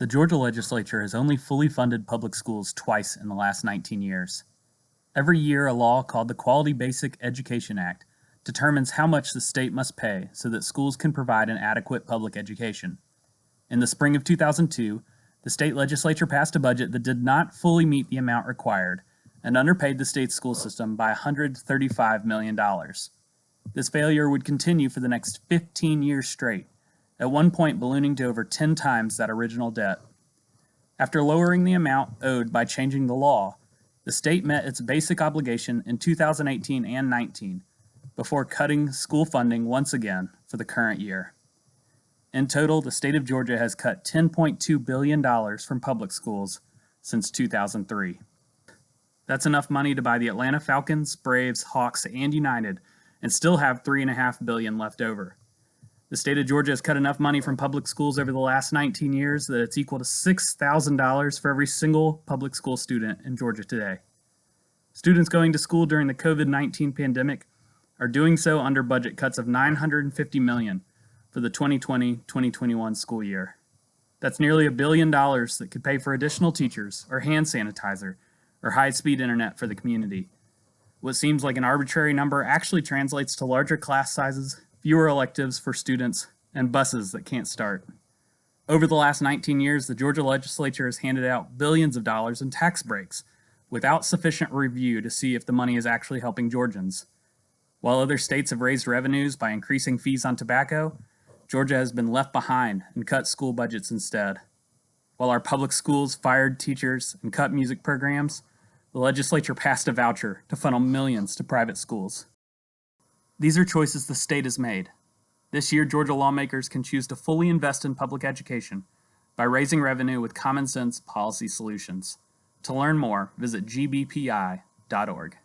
The Georgia legislature has only fully funded public schools twice in the last 19 years. Every year, a law called the Quality Basic Education Act determines how much the state must pay so that schools can provide an adequate public education. In the spring of 2002, the state legislature passed a budget that did not fully meet the amount required and underpaid the state school system by $135 million. This failure would continue for the next 15 years straight at one point ballooning to over 10 times that original debt. After lowering the amount owed by changing the law, the state met its basic obligation in 2018 and 19 before cutting school funding once again for the current year. In total, the state of Georgia has cut $10.2 billion from public schools since 2003. That's enough money to buy the Atlanta Falcons, Braves, Hawks, and United and still have 3.5 billion left over. The state of Georgia has cut enough money from public schools over the last 19 years that it's equal to $6,000 for every single public school student in Georgia today. Students going to school during the COVID-19 pandemic are doing so under budget cuts of 950 million for the 2020-2021 school year. That's nearly a billion dollars that could pay for additional teachers or hand sanitizer or high-speed internet for the community. What seems like an arbitrary number actually translates to larger class sizes, fewer electives for students, and buses that can't start. Over the last 19 years, the Georgia legislature has handed out billions of dollars in tax breaks without sufficient review to see if the money is actually helping Georgians. While other states have raised revenues by increasing fees on tobacco, Georgia has been left behind and cut school budgets instead. While our public schools fired teachers and cut music programs, the legislature passed a voucher to funnel millions to private schools. These are choices the state has made. This year, Georgia lawmakers can choose to fully invest in public education by raising revenue with common sense policy solutions. To learn more, visit gbpi.org.